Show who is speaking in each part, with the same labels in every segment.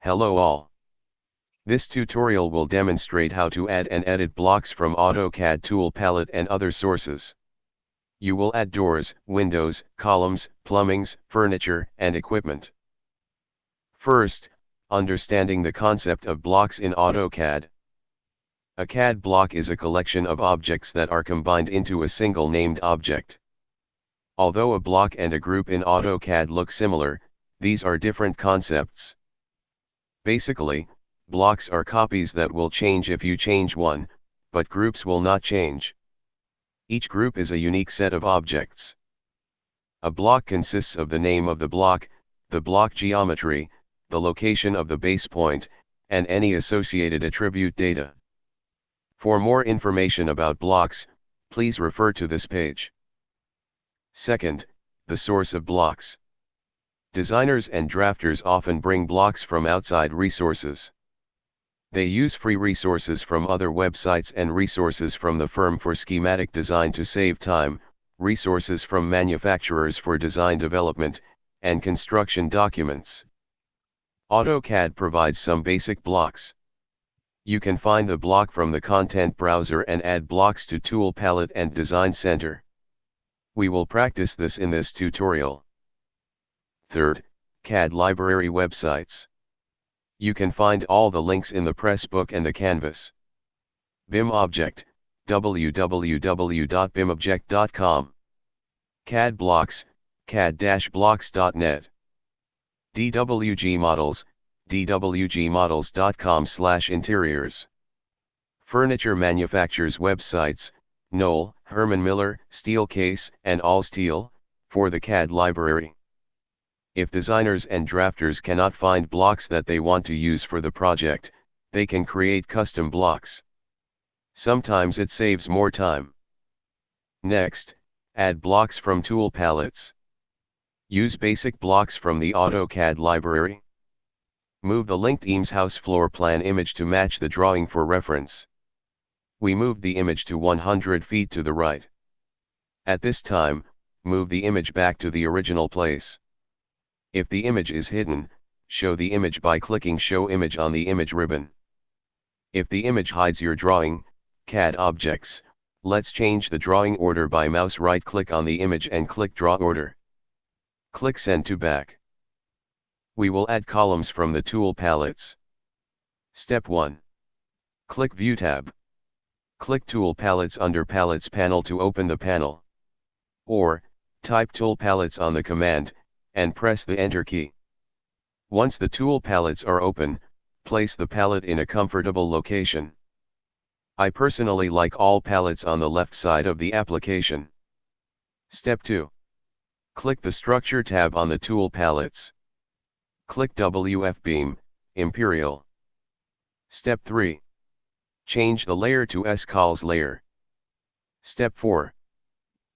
Speaker 1: Hello all. This tutorial will demonstrate how to add and edit blocks from AutoCAD tool palette and other sources. You will add doors, windows, columns, plumbings, furniture, and equipment. First, understanding the concept of blocks in AutoCAD. A CAD block is a collection of objects that are combined into a single named object. Although a block and a group in AutoCAD look similar, these are different concepts. Basically, blocks are copies that will change if you change one, but groups will not change. Each group is a unique set of objects. A block consists of the name of the block, the block geometry, the location of the base point, and any associated attribute data. For more information about blocks, please refer to this page. Second, the source of blocks. Designers and drafters often bring blocks from outside resources. They use free resources from other websites and resources from the firm for schematic design to save time, resources from manufacturers for design development, and construction documents. AutoCAD provides some basic blocks. You can find the block from the content browser and add blocks to Tool Palette and Design Center. We will practice this in this tutorial. Third, CAD library websites. You can find all the links in the press book and the Canvas. BIM Object, www.bimobject.com. CAD Blocks, cad-blocks.net. DWG Models, dwgmodels.com slash interiors. Furniture manufacturers websites, Knoll, Herman Miller, Steelcase, and Allsteel, for the CAD library. If designers and drafters cannot find blocks that they want to use for the project, they can create custom blocks. Sometimes it saves more time. Next, add blocks from tool palettes. Use basic blocks from the AutoCAD library. Move the linked Eames house floor plan image to match the drawing for reference we moved the image to 100 feet to the right. At this time, move the image back to the original place. If the image is hidden, show the image by clicking Show Image on the image ribbon. If the image hides your drawing, CAD Objects, let's change the drawing order by mouse right click on the image and click Draw Order. Click Send to Back. We will add columns from the tool palettes. Step 1. Click View tab. Click Tool Palettes under Palettes panel to open the panel. Or, type Tool Palettes on the command, and press the Enter key. Once the tool palettes are open, place the palette in a comfortable location. I personally like all palettes on the left side of the application. Step 2. Click the Structure tab on the tool palettes. Click WF Beam, Imperial. Step 3. Change the layer to S-Cols layer. Step 4.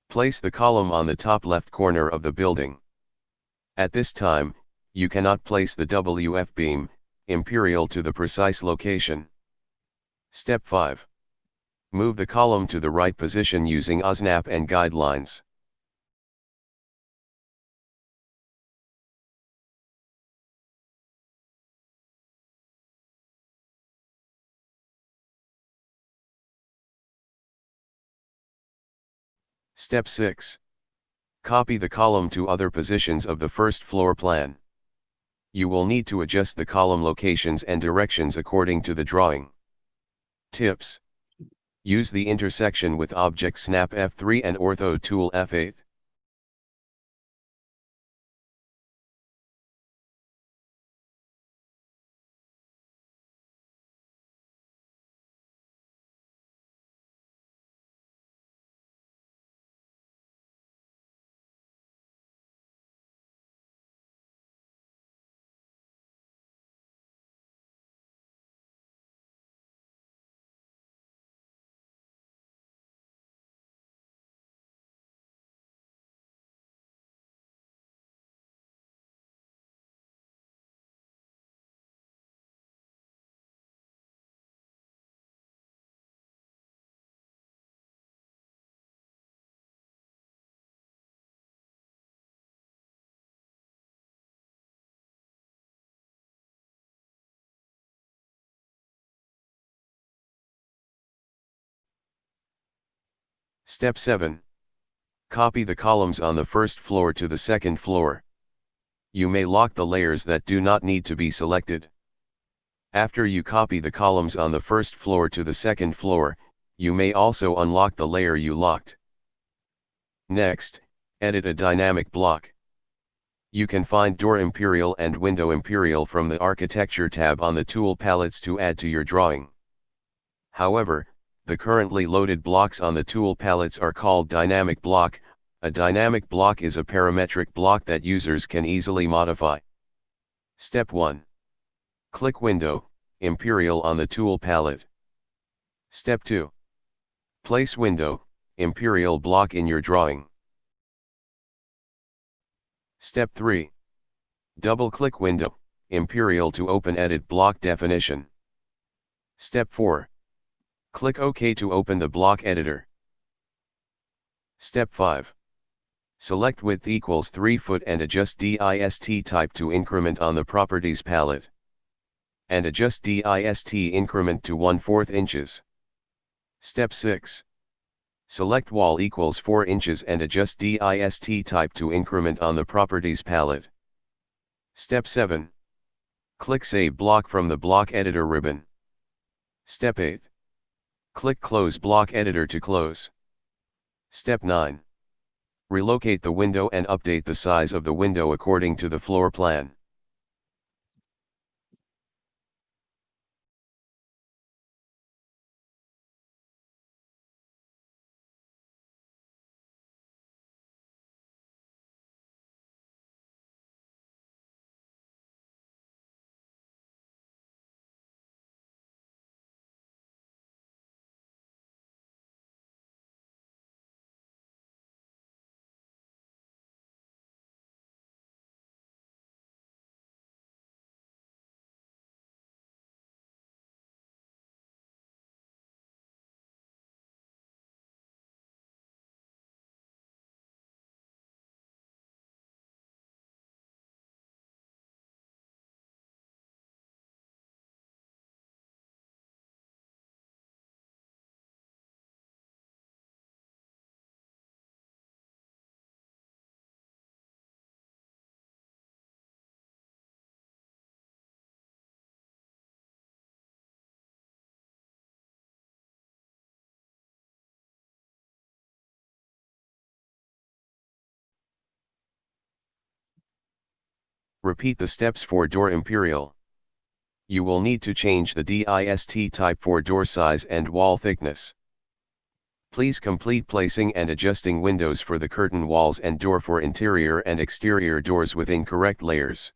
Speaker 1: Place the column on the top left corner of the building. At this time, you cannot place the WF beam, imperial to the precise location. Step 5. Move the column to the right position using OSNAP and guidelines. Step 6. Copy the column to other positions of the first floor plan. You will need to adjust the column locations and directions according to the drawing. Tips. Use the intersection with Object Snap F3 and Ortho Tool F8. Step 7. Copy the columns on the first floor to the second floor. You may lock the layers that do not need to be selected. After you copy the columns on the first floor to the second floor, you may also unlock the layer you locked. Next, edit a dynamic block. You can find Door Imperial and Window Imperial from the Architecture tab on the Tool palettes to add to your drawing. However, the currently loaded blocks on the tool palettes are called dynamic block, a dynamic block is a parametric block that users can easily modify. Step 1. Click Window, Imperial on the tool palette. Step 2. Place Window, Imperial block in your drawing. Step 3. Double-click Window, Imperial to open Edit Block Definition. Step 4. Click OK to open the block editor. Step 5. Select width equals 3 foot and adjust DIST type to increment on the Properties palette. And adjust DIST increment to 1 4 inches. Step 6. Select wall equals 4 inches and adjust DIST type to increment on the properties palette. Step 7. Click Save Block from the Block Editor ribbon. Step 8. Click Close Block Editor to close. Step 9. Relocate the window and update the size of the window according to the floor plan. Repeat the steps for door imperial. You will need to change the DIST type for door size and wall thickness. Please complete placing and adjusting windows for the curtain walls and door for interior and exterior doors within correct layers.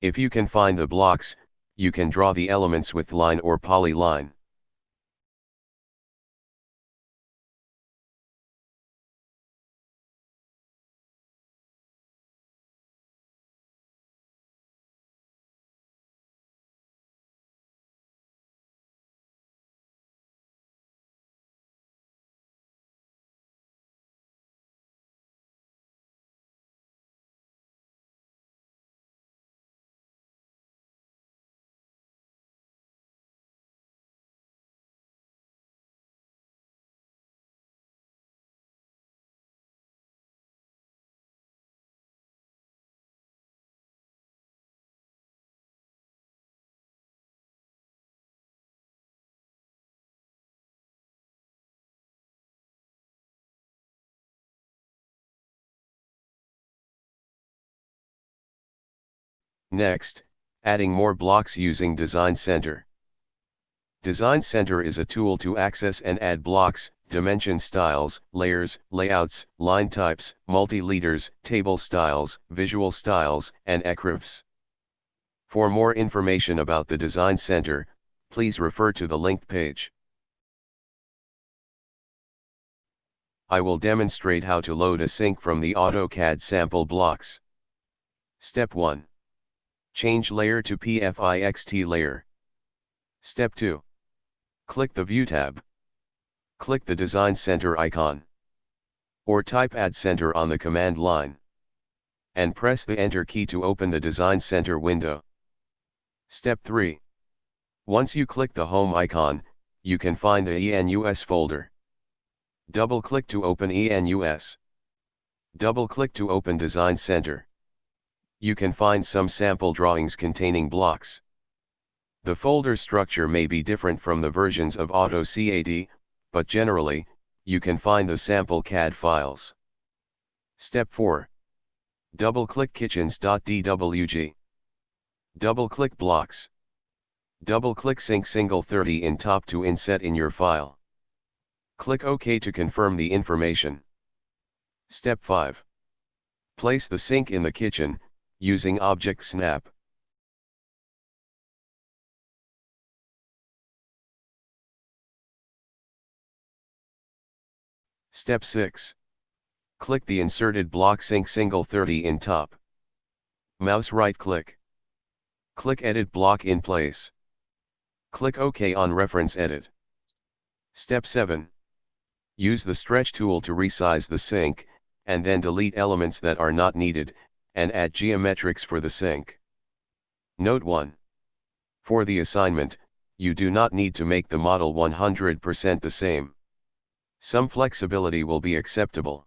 Speaker 1: If you can find the blocks, you can draw the elements with line or polyline. Next, adding more blocks using Design Center. Design Center is a tool to access and add blocks, dimension styles, layers, layouts, line types, multi-leaders, table styles, visual styles, and xrefs. For more information about the Design Center, please refer to the linked page. I will demonstrate how to load a sink from the AutoCAD sample blocks. Step 1. Change layer to PFIXT layer. Step 2. Click the View tab. Click the Design Center icon. Or type Add Center on the command line. And press the Enter key to open the Design Center window. Step 3. Once you click the Home icon, you can find the ENUS folder. Double-click to open ENUS. Double-click to open Design Center. You can find some sample drawings containing blocks. The folder structure may be different from the versions of AutoCAD, but generally, you can find the sample CAD files. Step 4. Double-click kitchens.dwg. Double-click blocks. Double-click Sink Single 30 in top to inset in your file. Click OK to confirm the information. Step 5. Place the sink in the kitchen, using Object Snap. Step 6. Click the inserted block Sink Single 30 in top. Mouse right click. Click Edit Block in place. Click OK on Reference Edit. Step 7. Use the stretch tool to resize the sink, and then delete elements that are not needed, and add geometrics for the sink. Note 1. For the assignment, you do not need to make the model 100% the same. Some flexibility will be acceptable.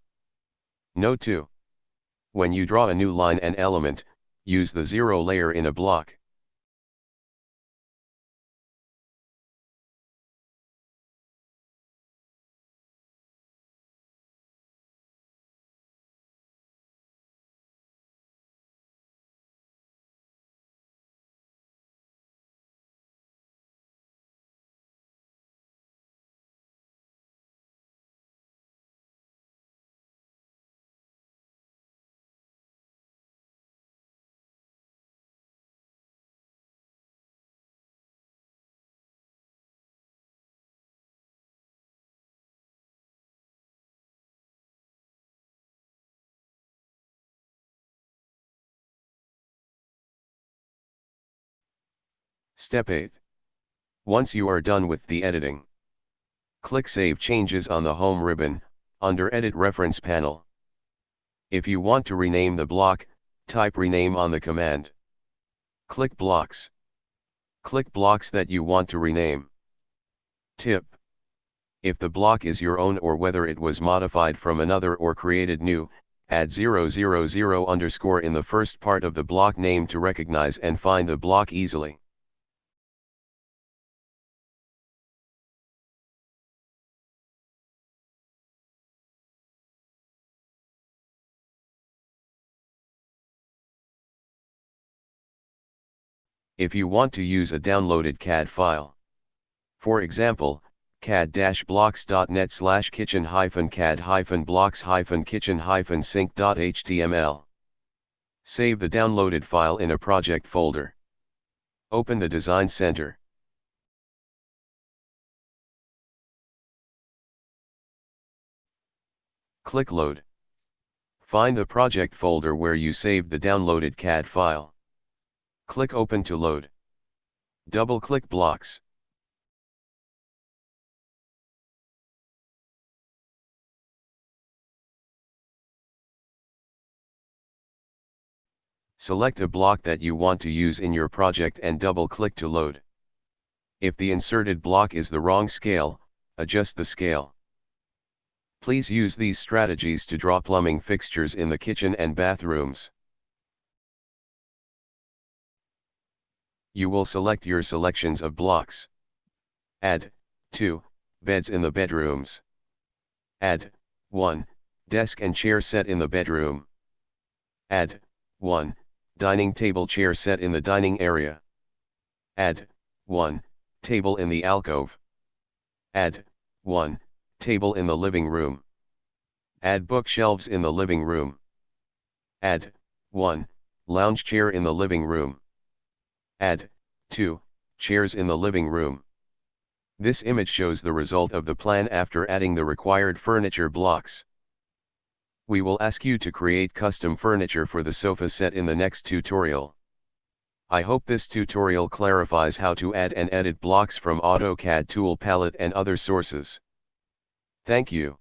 Speaker 1: Note 2. When you draw a new line and element, use the zero layer in a block. Step 8. Once you are done with the editing, click Save Changes on the Home ribbon, under Edit Reference panel. If you want to rename the block, type Rename on the command. Click Blocks. Click blocks that you want to rename. Tip. If the block is your own or whether it was modified from another or created new, add 000 underscore in the first part of the block name to recognize and find the block easily. If you want to use a downloaded CAD file. For example, cad-blocks.net slash kitchen-cad-blocks-kitchen-sink.html. Save the downloaded file in a project folder. Open the Design Center. Click Load. Find the project folder where you saved the downloaded CAD file. Click Open to load. Double-click Blocks. Select a block that you want to use in your project and double-click to load. If the inserted block is the wrong scale, adjust the scale. Please use these strategies to draw plumbing fixtures in the kitchen and bathrooms. You will select your selections of blocks. Add 2 beds in the bedrooms. Add 1 desk and chair set in the bedroom. Add 1 dining table chair set in the dining area. Add 1 table in the alcove. Add 1 table in the living room. Add bookshelves in the living room. Add 1 lounge chair in the living room. Add 2 chairs in the living room. This image shows the result of the plan after adding the required furniture blocks. We will ask you to create custom furniture for the sofa set in the next tutorial. I hope this tutorial clarifies how to add and edit blocks from AutoCAD tool palette and other sources. Thank you.